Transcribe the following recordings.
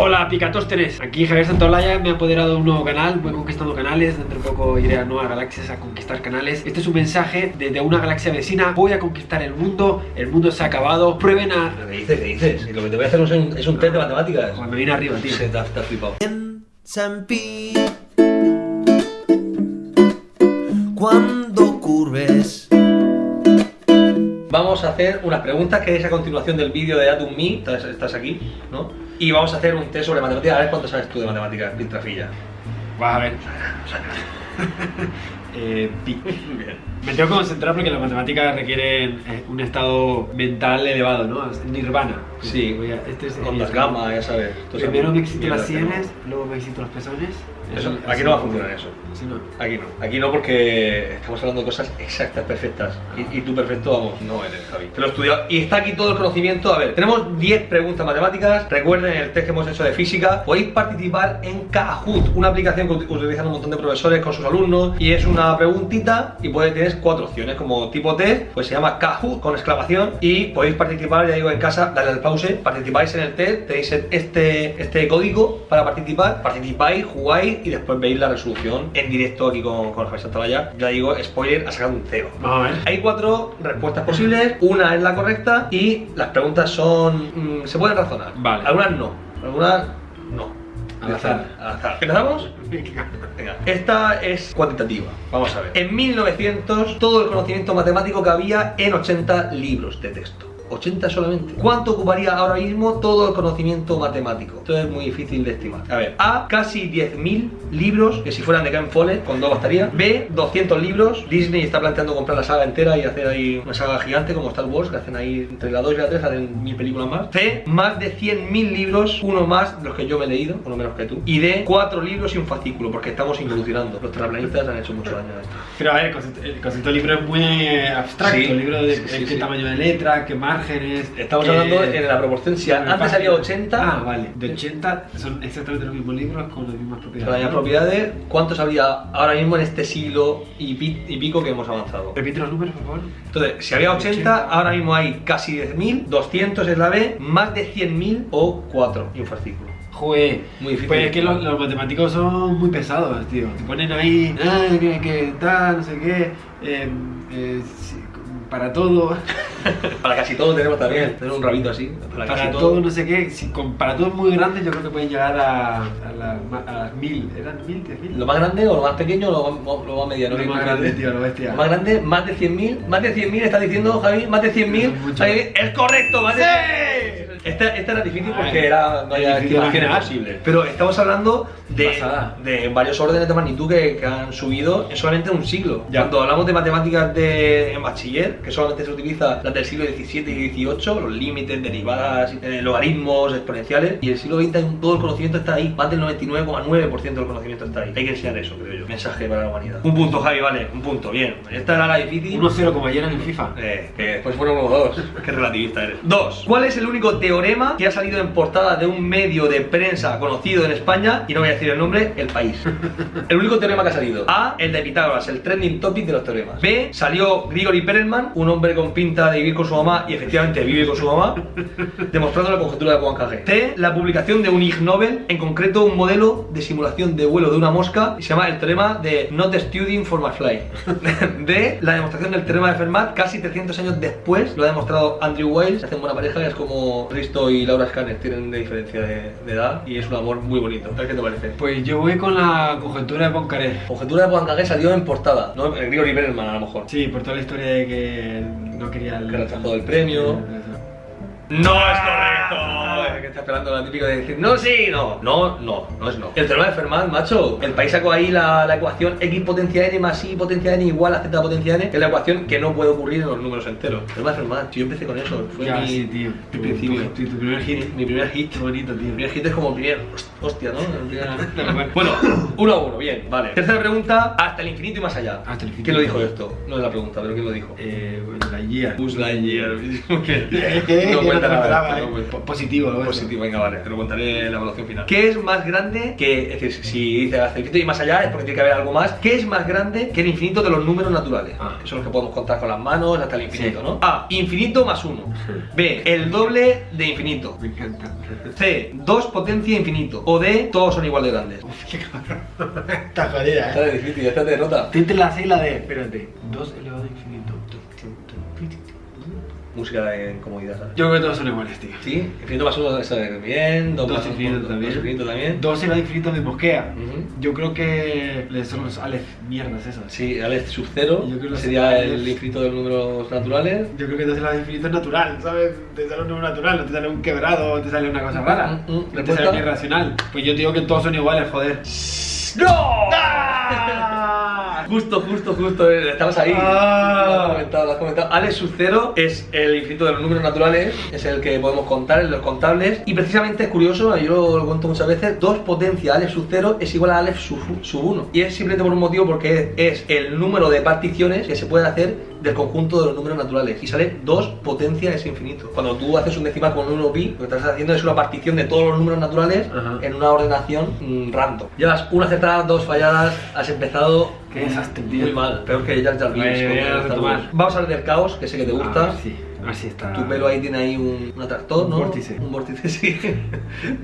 Hola Picatósteres, aquí Javier Santolaya, me ha apoderado de un nuevo canal, voy conquistando canales, dentro de poco iré a nuevas galaxias a conquistar canales. Este es un mensaje desde una galaxia vecina, voy a conquistar el mundo, el mundo se ha acabado, prueben a... ¿Qué dices? ¿Qué dices? Lo que te voy a hacer es un, es un test de matemáticas. Joder, me viene arriba, tío. Te te has flipado. Pi Cuando curves Vamos a hacer unas preguntas que es a continuación del vídeo de Atom Me, estás, estás aquí, ¿no? Y vamos a hacer un test sobre matemáticas, a ver cuánto sabes tú de matemáticas, Piltrafilla. Vas a ver. eh. Me tengo que concentrar porque las matemáticas requieren eh, un estado mental elevado, ¿no? Nirvana. Sí, Voy a- este es Con las gamas, ya sabes. Primero me excito las sienes, luego me excito los pezones. Eso- aquí no va a funcionar eso. No. Aquí no, aquí no porque estamos hablando de cosas exactas, perfectas. Y, y tú perfecto, vamos, no eres, Javi. Te lo he estudiado. Y está aquí todo el conocimiento. A ver, tenemos 10 preguntas matemáticas. Recuerden el test que hemos hecho de física. Podéis participar en Kahoot, una aplicación que ut- utilizan un montón de profesores con sus alumnos. Y es una preguntita y puedes tener cuatro opciones como tipo test. Pues se llama Kahoot con exclamación. Y podéis participar, ya digo, en casa, dale al pause. Participáis en el test, tenéis este, este código para participar. Participáis, jugáis y después veis la resolución en directo aquí con, con Javier Santalaya. Ya digo, spoiler, ha sacado un cero. Vamos a ver. Hay cuatro respuestas posibles, una es la correcta y las preguntas son... mm, se pueden razonar. Vale. Algunas no, algunas no. Al azar. Al azar. ¿Empezamos? Venga. Esta es cuantitativa. Vamos a ver. En 1900, todo el conocimiento matemático que había en 80 libros de texto. 80 solamente. ¿Cuánto ocuparía ahora mismo todo el conocimiento matemático? Esto es muy difícil de estimar. A ver, A, casi 10.000 libros, que si fueran de Ken Follett, con dos bastaría. B, 200 libros. Disney está planteando comprar la saga entera y hacer ahí una saga gigante como Star Wars, que hacen ahí entre la 2 y la 3, hacen mil películas más. C, más de 100.000 libros, uno más de los que yo me he leído, uno menos que tú. Y D, cuatro libros y un fascículo, porque estamos involucionando. Los terraplanistas han hecho mucho daño a esto. Pero a ver, el concepto, el concepto del libro es muy abstracto. Sí, el libro de sí, sí, qué tamaño de letra, qué Estamos hablando en la proporción, si antes había 80, Ah, vale. De 80 son exactamente los mismos libros con las mismas propiedades. Con las mismas propiedades, ¿cuántos habría ahora mismo en este siglo y, pi- y pico que hemos avanzado? Repite los números, por favor. Entonces, si había 80, ahora mismo hay casi 10.000, 200 es la B, más de 100.000 o 4 y un fascículo. Joder, Muy difícil. Pues es que los, los matemáticos son muy pesados, tío. Te ponen ahí, ah, que, que tal, no sé qué, eh, eh, para todo, Para casi todo tenemos también, tener un rabito así. Para, para, casi todo. no sé qué. Si, con, para todo muy grandes, yo creo que pueden llegar a, a, las ma- a las mil. ¿Eran mil, diez mil? ¿Lo más grande o lo más pequeño o lo, lo más mediano? Lo ¿Qué más grande, tío, lo bestia. Lo más grande, más de 100.000. Más de 100.000 está diciendo Javi, más de 100.000. Eso es Es correcto, más de ¡Sí! 100.000. Esta, esta era difícil porque era, no había posibles. Pero estamos hablando de, de varios órdenes de magnitud que, que han subido en solamente un siglo. Ya. Cuando hablamos de matemáticas de, en bachiller, que solamente se utiliza las del siglo XVII y XVIII, los límites, derivadas, eh, logaritmos, exponenciales, y el siglo XX todo el conocimiento está ahí. Más del 99,9% del conocimiento está ahí. Hay que enseñar eso, creo yo. Mensaje para la humanidad. Un punto, Javi, vale, un punto, bien. Esta era la difícil. 1-0 como ayer en el FIFA. Eh, que después fueron uno dos. Qué relativista eres. Dos. ¿Cuál es el único teorema que ha salido en portada de un medio de prensa conocido en España? Y no voy a decir el nombre, el país. El único teorema que ha salido. A. El de Pitágoras, el trending topic de los teoremas. B. Salió Grigori Perelman, un hombre con pinta de vivir con su mamá y efectivamente vive con su mamá, demostrando la conjetura de Poincaré. C. La publicación de un Ig Nobel, en concreto un modelo de simulación de vuelo de una mosca y se llama el teorema de Not Studying for my fly. D. La demostración del teorema de Fermat, casi 300 años después, lo ha demostrado Andrew Wiles. Hacen buena pareja, es como Risto y Laura Scanner tienen de diferencia de, de edad y es un amor muy bonito. A ver qué te parece. Pues yo voy con la conjetura de Poincaré. Conjetura de Poincaré salió en portada, no el Grigori Perelman a lo mejor. Sí, por toda la historia de que no quería el... Que rechazó el premio. No es correcto. Que está esperando la típica de decir, no, sí, no. No, no, no es no. El teorema de Fermat, macho. El país sacó ahí la, la ecuación x potencia n más y potencia n igual a z potencia n, que es la ecuación que no puede ocurrir en los números enteros. El teorema de Fermat, yo empecé con eso. Fue Ya, mi, sí, tío. mi Tu- principio. tu- tu- tu primer hit. Mi primer hit. Qué bonito, tío. Mi primer hit es como primer. hostia, ¿no? bueno, uno a uno, bien, vale. Tercera pregunta, hasta el infinito y más allá. Hasta el infinito ¿Quién lo dijo esto? No es la pregunta, pero ¿quién lo dijo? Eh, la guía. Lightyear. Es que no cuenta nada. esperaba, no Positivo, venga, vale, te lo contaré en la evaluación final. ¿Qué es más grande que, es decir, si dice hasta el infinito y más allá es porque tiene que haber algo más? ¿Qué es más grande que el infinito de los números naturales? Ah. Que son los que podemos contar con las manos hasta el infinito, Sí. ¿no? A, infinito más uno. B, el doble de infinito. Me encanta. C, 2 potencia infinito. O D, todos son igual de grandes. Qué cabrón. Está jodida, Esta eh. es difícil, esta te nota. Estoy entre la C y la D. Espérate. 2 elevado a infinito. Música de incomodidad, ¿sabes? Yo creo que todos son iguales, tío. Sí, infinito más uno. 2 Dos más infinitos dos también. infinito también. 2 elevado a infinito me mosquea. Ujú. Yo creo que son los Aleph mierdas esos. Sí, Alex sub 0 Yo creo que sería el infinito de los números naturales. Yo creo que 2 elevado a infinito es natural, ¿sabes? Te sale un número natural, no te sale un quebrado, te sale una cosa rara. Mm, mm, No te sale algo irracional. Pues yo digo que todos son iguales, joder. ¡No! Justo, justo, justo, eh, estabas ahí. Ah. Lo has comentado, lo has comentado. Alex 0 es el infinito de los números naturales, es el que podemos contar en los contables. Y precisamente es curioso, yo lo, lo cuento muchas veces: 2 potencia Alex sub 0 es igual a Alex sub, sub 1. Y es simplemente por un motivo porque es el número de particiones que se puede hacer del conjunto de los números naturales. Y sale 2 potencia es infinito. Cuando tú haces un decimal con un 1 pi, lo que estás haciendo es una partición de todos los números naturales Ajá. en una ordenación mm, random. Llevas una acertada, dos falladas, has empezado Qué desastre, tío. muy mal, peor que Jar Jar retomar. Vamos a hablar del caos, que sé que te gusta. A ver si, a ver si está. Tu pelo ahí tiene ahí un, un atractor, Un ¿no? vórtice. Un vórtice, sí.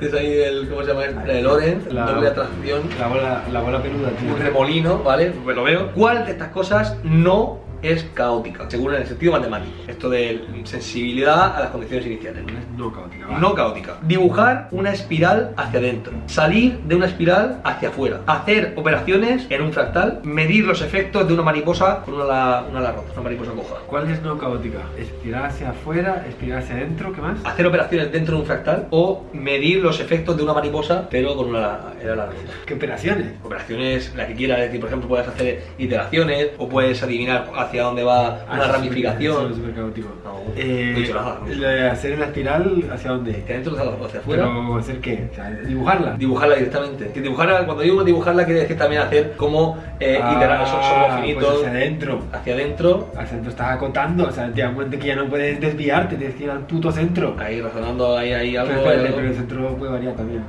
es ahí el, ¿cómo se llama? este? El Lorenz, La- doble atracción. La bola, la bola peluda, tío. Un remolino, ¿vale? Pues lo veo. ¿Cuál de estas cosas no es caótica? Según en el sentido matemático. Esto de sensibilidad a las condiciones iniciales. No caótica. No caótica. Dibujar una espiral hacia adentro. Salir de una espiral hacia afuera. Hacer operaciones en un fractal. Medir los efectos de una mariposa con una ala, una ala rota. Una mariposa coja. ¿Cuál es no caótica? Espiral hacia afuera, espiral hacia adentro, ¿qué más? Hacer operaciones dentro de un fractal o medir los efectos de una mariposa pero con una ala, el ala rota. ¿Qué operaciones? Operaciones, la que quieras, es decir, por ejemplo, puedes hacer iteraciones o puedes adivinar hacia dónde va una Ah, eso es ramificación. súper- caótico. No, Eh. ¿no? lo de hacer la espiral, ¿hacia dónde? Hacia adentro o hacia afuera. Pero hacer qué? O sea, dibujarla. Dibujarla directamente. Que dibujarla, cuando digo dibujarla, quiere decir también hacer como eh, Ah, iterar son, son finitos Pues hacia adentro. hacia adentro, Hacia adentro estás acotando, o sea, te das cuenta que ya no puedes desviarte, tienes que ir al puto centro. ahí razonando ahí, ahí algo. Pero, espérate, algo. pero el centro puede variar también.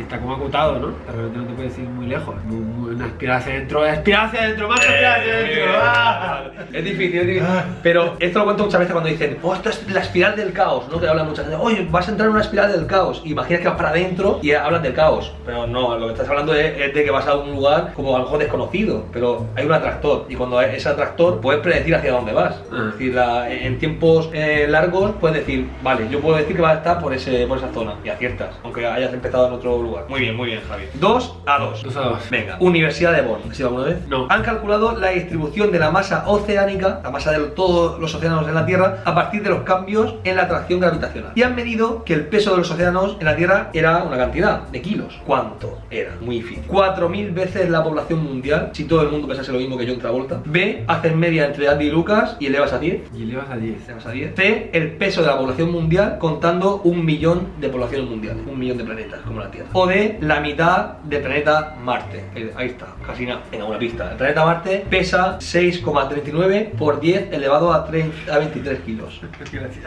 Está como acotado, ¿no? De repente no te puedes ir muy lejos. Muy- muy- Una espiral hacia adentro, espiral hacia adentro, más espiral hacia adentro. ¡Ah! Es difícil, es difícil. Pero esto lo cuento muchas veces cuando dicen, oh, esto es la espiral del caos, ¿no? Que hablan muchas veces, oye, vas a entrar en una espiral del caos. Imaginas que vas para adentro y hablan del caos. Pero no, lo que estás hablando es, es de que vas a un lugar como algo desconocido. Pero hay un atractor y cuando hay ese atractor puedes predecir hacia dónde vas. Ah. Es decir, la- en tiempos eh, largos puedes decir, vale, yo puedo decir que vas a estar por, ese, por esa zona y aciertas, aunque hayas empezado en otro lugar. Muy bien, muy bien, Javi. 2 a 2. Dos a dos. Venga, Universidad de Bonn. ¿Has ido alguna vez? No. Han calculado la distribución de la masa oceánica, la masa de todos los océanos en la Tierra, a partir de los cambios en la atracción gravitacional. Y han medido que el peso de los océanos en la Tierra era una cantidad de kilos. ¿Cuánto era? Muy difícil. 4.000 veces la población mundial, si todo el mundo pensase lo mismo que yo en Travolta. B, hacen media entre Andy y Lucas y elevas a 10. Y elevas a 10. Elevas a 10. C, el peso de la población mundial contando un millón de poblaciones mundiales. Un millón de planetas, como la Tierra. O D, la mitad del planeta Marte. Eh, Ahí está, casi nada. Venga, una pista. El planeta Marte pesa 6,39 por 10 elevado a, 30 a 23 kilos. Gracias.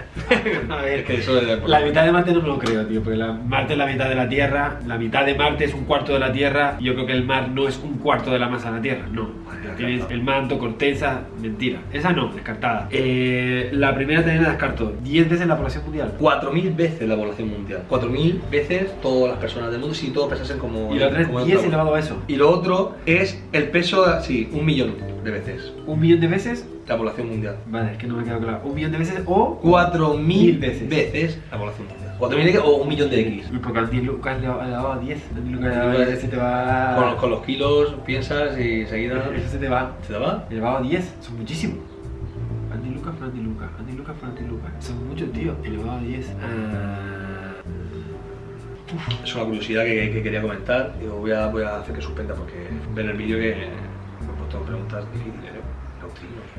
A ver, Es que eso es La mitad de Marte no me lo creo, tío, porque la, Marte es la mitad de la Tierra, la mitad de Marte es un cuarto de la Tierra, yo creo que el mar no es un cuarto de la masa de la Tierra, no. Vale, Tienes el manto, corteza, mentira. Esa no, descartada. Eh, la primera también la descarto. 10 veces la población mundial. 4.000 veces la población mundial. 4.000 veces todas las personas del mundo si todos pesasen como. Y la otra como es en 10 otra- elevado a eso. Y lo otro es el peso, sí, un millón de veces. Un millón de veces. La población mundial. Vale, es que no me ha quedado claro. Un millón de veces o. 4.000 Mil veces. veces. la población mundial. 4.000 X o un millón de X. Porque Andy Lucas le ha dado a 10. Andy Lucas le a 10, se te va. Con, con los kilos piensas y enseguida. Eso se te va. ¿Se te va? Elevado a 10, son muchísimos. Andy Lucas Andy Lucas, Andy Lucas Andy Lucas. Son muchos, tío. Elevado a 10. Ah, Es una curiosidad que, que quería comentar. Digo, voy a, voy a hacer que suspenda porque ven el vídeo que puesto preguntas difíciles. ¿eh?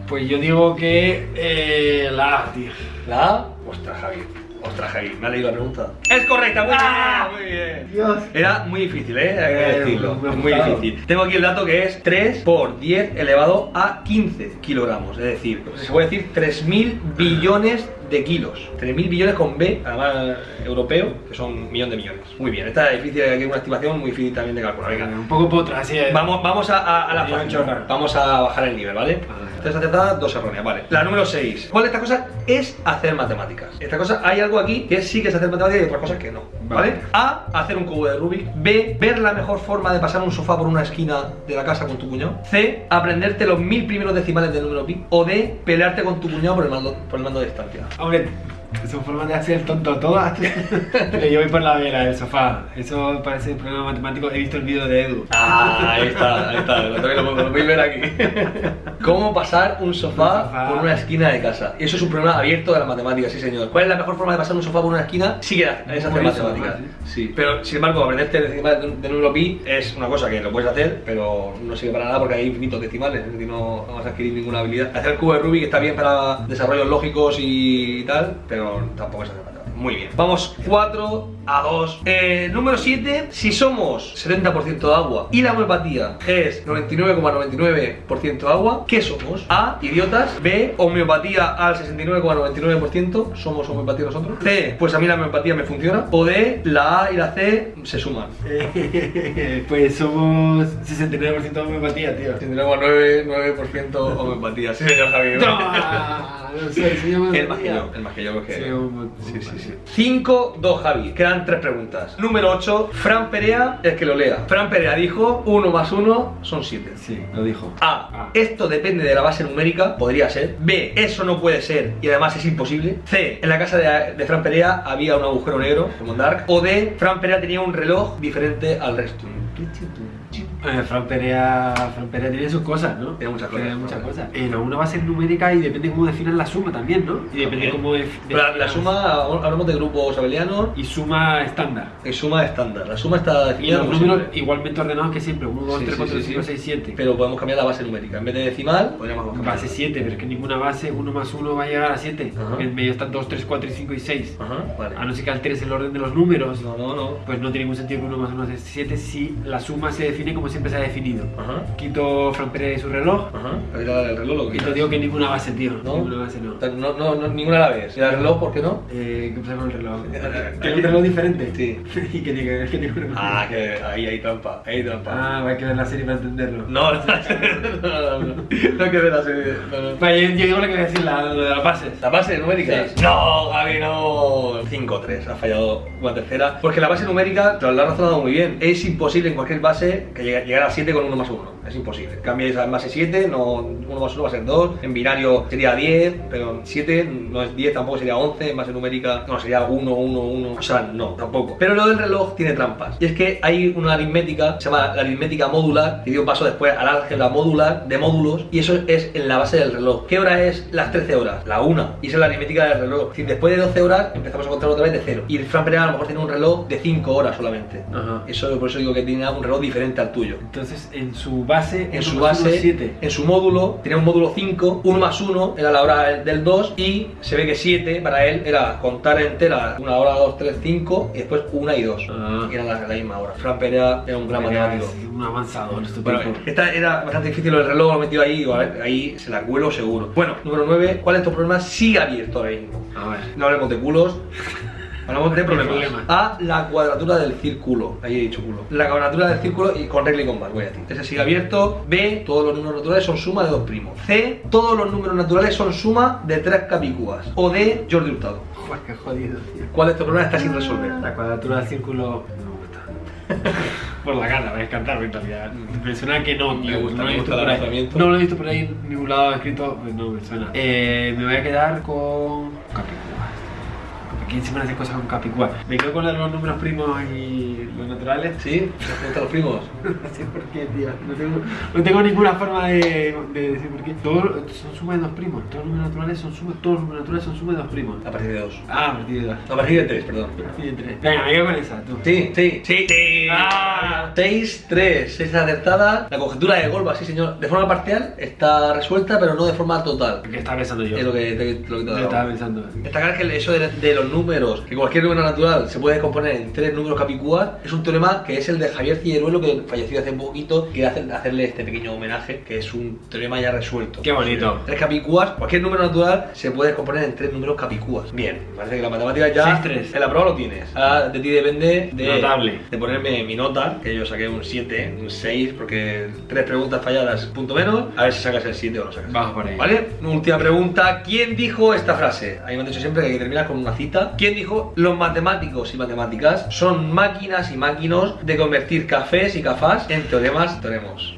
Pues yo digo que eh, la A, tío. La A, ostras, Javi. Ostras, Javi, me ha leído la pregunta. Es correcta, muy Ah. bien, muy bien. Dios. Era muy difícil, ¿eh? Hay que Eh, decirlo. me muy gustado. difícil. Tengo aquí el dato que es 3 por 10 elevado a 15 kilogramos. Es decir, se puede decir 3.000 billones de kilos. 3.000 billones con B, además europeo, que son un millón de millones. Muy bien, esta es difícil, aquí hay una estimación muy difícil también de calcular. Venga, Un poco potra, así es. Vamos, vamos a, a- a la. Vamos a bajar el nivel, ¿vale? Vale. Tres acertadas, dos erróneas, vale. La número 6. ¿Cuál de estas cosas es hacer matemáticas? Esta cosa, hay algo aquí que sí que es hacer matemáticas y otras cosas que no. ¿Vale? Vale. A. Hacer un cubo de Rubik. B. Ver la mejor forma de pasar un sofá por una esquina de la casa con tu cuñado. C. Aprenderte los mil primeros decimales del número pi. O D. Pelearte con tu cuñado por el mando, por el mando de distancia. Hombre, son formas de hacer tonto todas. Pero yo voy por la vela del sofá. Eso parece un problema matemático. He visto el vídeo de Edu. Ah, ahí está, ahí está, lo, tengo- lo, lo podéis ver aquí. ¿Cómo pasar un sofá, Un sofá. por una esquina de casa? Y eso es un problema abierto de las matemáticas, sí señor. ¿Cuál es la mejor forma de pasar un sofá por una esquina? Sí que es hacer matemáticas. ¿no? Sí, pero sin embargo, aprenderte decimales de de número pi es una cosa que lo puedes hacer, pero no sirve para nada porque hay infinitos decimales, es decir, no, no vas a adquirir ninguna habilidad. Hacer el cubo de Rubik está bien para desarrollos lógicos y tal, pero tampoco es hacer matemáticas. Muy bien. Vamos 4 a 2. Eh, número 7. Si somos 70% agua y la homeopatía es 99,99% agua, ¿qué somos? A. Idiotas. B. Homeopatía al 69,99%. ¿Somos homeopatía nosotros? C. Pues a mí la homeopatía me funciona. O D. La A y la C se suman. pues somos 69% de homeopatía, tío. 69,99% homeopatía. Sí, señor Javier. El el más que yo creo que. Sí, un- Sí, sí, sí. 5, 2, Javi. Quedan tres preguntas. Número 8. Fran Perea, el que lo lea. Fran Perea dijo 1 más 1 son 7. Sí, lo dijo. A. Ah. Esto depende de la base numérica, podría ser. B. Eso no puede ser y además es imposible. C. En la casa de, de Fran Perea había un agujero negro, como Dark. O D. Fran Perea tenía un reloj diferente al resto. Eh, Fran Perea, Fran Perea tiene sus cosas, ¿no? Tiene muchas cosas, Tiene muchas cosas. Eh, no, una base numérica y depende cómo definan la suma también, ¿no? Y depende También. cómo... def- Pero la, suma, hablamos de grupos abelianos Y suma estándar. y suma estándar. La suma está Y definida los como números siempre. igualmente ordenados que siempre. 1, 2, Sí, 3, sí, 4, sí, 5, sí. 6, 7. Pero podemos cambiar la base numérica. En vez de decimal, podríamos cambiar. Base 7, pero es que ninguna base 1 más 1 va a llegar a 7. Ajá. Porque en medio están 2, 3, 4 y 5 y 6. Ajá, vale. A no ser que alteres el orden de los números, No, no, no. pues no tiene ningún sentido que 1 más 1 sea 7 si la suma se define como siempre se ha definido. Ajá, Quito Fran Perea y su reloj. ajá. El reloj lo que Y te digo que ninguna base, tío. ¿No? Ninguna base no. No, no, no, ninguna a la vez. ¿Y el reloj por qué no? Eh, ¿Qué pasa con el reloj? ¿Tiene un reloj diferente? Sí. ¿Y qué tiene que ver? ¿Qué tiene un reloj? Ah, que ahí hay trampa, ahí hay trampa. Ah, hay que ver la serie para entenderlo. No, no, no, no, hay que ver la serie. No, no. Vale, yo, yo digo lo que voy a decir, la, lo de las bases. ¿La base numérica? Sí. No, Gaby, no. 5-3, ha fallado una tercera. Porque la base numérica, te lo has razonado muy bien. Es imposible en cualquier base que llegue- llegar a 7 con 1 más 1. Es imposible. Cambies a base 7, no, 1 más 1 va a ser 2. En binario sería 10, pero en 7 no es 10, tampoco sería 11. En base numérica no sería 1, 1, 1. O sea, no, tampoco. Pero lo del reloj tiene trampas. Y es que hay una aritmética, se llama la aritmética modular, que dio paso después al álgebra modular de módulos, y eso es en la base del reloj. ¿Qué hora es las 13 horas? La 1. Y esa es la aritmética del reloj. Decir, después de 12 horas empezamos a contar otra vez de cero. Y el Fran Perea a lo mejor tiene un reloj de 5 horas solamente. Ajá. Eso, por eso digo que tiene un reloj diferente al tuyo. Entonces, en su base, En su base, 7. en su módulo, tenía un módulo 5, 1 más 1 era la hora del 2 y se ve que 7 para él era contar entera una hora, 2, 3, 5 y después 1 y 2. Ah. Eran la, la misma hora. Fran Perea era un gran matemático. Un avanzador, este Bueno, esta era bastante difícil, el reloj lo metido ahí, ahí se la cuelo seguro. Bueno, número 9, ¿cuál de estos problemas sigue abierto ahora mismo? A ver. No hablemos de culos, hablamos de problemas. problemas. A, la cuadratura del círculo. Ahí he dicho culo. La cuadratura del círculo y con regla y con bar, voy a decir. Ese sigue abierto. B, todos los números naturales son suma de dos primos. C, todos los números naturales son suma de tres capicúas. O D, Jordi Hurtado. Joder, qué jodido, tío. ¿Cuál de estos problemas está sin resolver? La cuadratura del círculo no me gusta. Por la gana, voy a cantar en realidad. Me suena que no, Me tío. gusta, no lo me he gusta visto por ahí. No lo he visto por ahí en ningún lado escrito, pues no me suena. Eh, me voy a quedar con Capicúa. ¿Quién siempre hace cosas con Capicúa? Me quedo con los números primos y los naturales. ¿Sí? ¿Te gustan los primos? No sé por qué, tío. No tengo, no tengo ninguna forma de, de decir por qué. Todos son suma de dos primos. Todos los números naturales son suma, todos los números naturales son suma de dos primos. A partir de dos. Ah, a partir de dos. A partir de tres, perdón. A partir de tres. Venga, me quedo con esa, tú. Sí, sí, sí, sí. Ah. 6, 3, 6 acertada. La conjetura de Golba, sí señor. De forma parcial está resuelta, pero no de forma total. ¿Qué estaba pensando yo? Es lo que te, lo que te estaba pensando. Destacar que eso de, de los números números, que cualquier número natural se puede componer en tres números capicúas, es un teorema que es el de Javier Cilleruelo, que falleció hace poquito, que hace hacerle este pequeño homenaje, que es un teorema ya resuelto. Qué bonito. Tres capicúas, cualquier número natural se puede componer en tres números capicúas. Bien, parece que la matemática ya. 6-3. En la prueba lo tienes. Ahora de ti depende de, Notable. de ponerme mi nota, que yo saqué un 7, un 6, porque tres preguntas falladas, punto menos. A ver si sacas el 7 o no sacas. Vamos por ahí. ¿Vale? Última pregunta. ¿Quién dijo esta frase? A mí me han dicho siempre que hay que terminar con una cita. ¿Quién dijo? Los matemáticos y matemáticas son máquinas y máquinos de convertir cafés y cafás en teoremas, teoremos.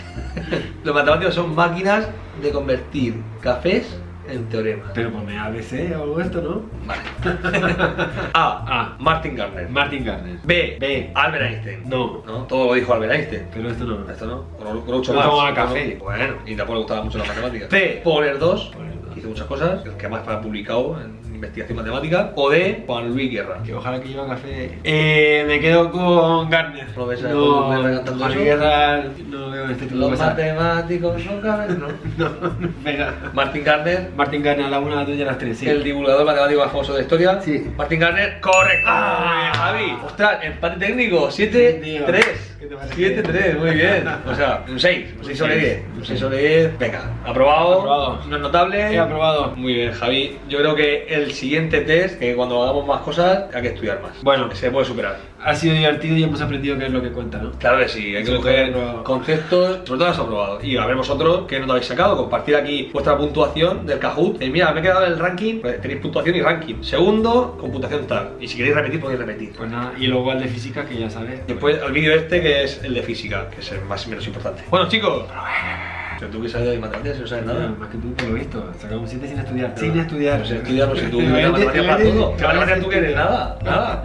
Los matemáticos son máquinas de convertir cafés en teoremas. Pero ponme ABC o algo esto, ¿no? Vale. A. A. Martin Gardner. Martin Gardner. B. B. Albert Einstein. No. ¿No? Todo lo dijo Albert Einstein. Pero esto no. Esto no, Groucho Groucho No Marx. tomaba café. Bueno, y tampoco le gustaban mucho las matemáticas. C. Poler 2. Poler dos. Hizo muchas cosas, el que más ha publicado en investigación matemática. O D. Juan Luis Guerra. Que ojalá que lleva café. Eh, me quedo con Gardner. ¿No no, Juan Luis? Guerra, no veo este tipo de Los matemáticos no caben, ¿no? No, venga. Martin Gardner. Martin Gardner a la una, a la a las tres, sí. El divulgador matemático famoso de historia. Sí. Martin Gardner, correcto. Ah. Javi. Ostras, empate técnico. Sí, 7-3. Tío. ¿Qué te parece? 7-3, muy bien. O sea, un 6. Un 6 sobre 10. Un 6 sobre 10. Venga, aprobado. Aprobado. No es notable. He aprobado. Muy bien, Javi. Yo creo que el siguiente test, que cuando hagamos más cosas, hay que estudiar más. Bueno. se puede superar. Ha sido divertido y hemos aprendido qué es lo que cuenta, ¿no? Claro que sí, hay que coger conceptos, sobre todo has aprobado. Y a ver vosotros qué nota habéis sacado, compartir aquí vuestra puntuación del Kahoot. Eh, mira, me he quedado en el ranking, pues tenéis puntuación y ranking. Segundo, con puntuación tal. Y si queréis repetir, podéis repetir. Pues nada, y luego el de física, que ya sabes. Después el vídeo este que es el de física, que es el más y menos importante. Bueno chicos, pero tú que sabes de matemáticas no sabes Nada, más que tú, por lo visto. Sacamos 7 sin estudiar. Sin estudiar. No sé estudiar, no sé tú, para todo. La matemática tú que eres nada, nada.